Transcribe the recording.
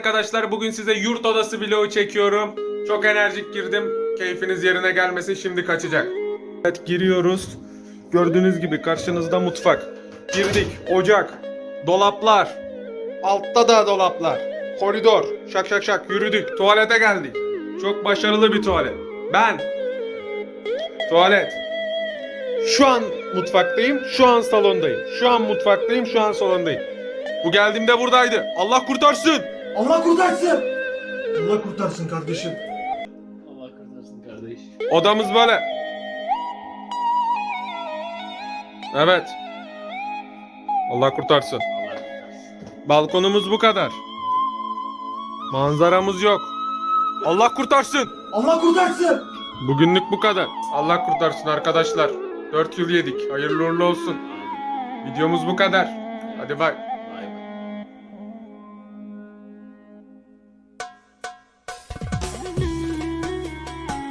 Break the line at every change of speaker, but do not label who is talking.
Arkadaşlar bugün size yurt odası vlogu çekiyorum. Çok enerjik girdim. Keyfiniz yerine gelmesin şimdi kaçacak. Evet giriyoruz. Gördüğünüz gibi karşınızda mutfak. Girdik. Ocak. Dolaplar. Altta da dolaplar. Koridor. Şak şak şak yürüdük. Tuvalete geldik. Çok başarılı bir tuvalet. Ben. Tuvalet. Şu an mutfaktayım. Şu an salondayım. Şu an mutfaktayım. Şu an salondayım. Bu geldiğimde buradaydı. Allah kurtarsın.
Allah kurtarsın. Allah kurtarsın kardeşim.
Allah kurtarsın kardeş.
Odamız böyle. Evet. Allah kurtarsın.
Allah kurtarsın.
Balkonumuz bu kadar. Manzaramız yok. Allah kurtarsın.
Allah kurtarsın.
Bugünlük bu kadar. Allah kurtarsın arkadaşlar. 4 yıl yedik. Hayırlı uğurlu olsun. Videomuz bu kadar. Hadi bay.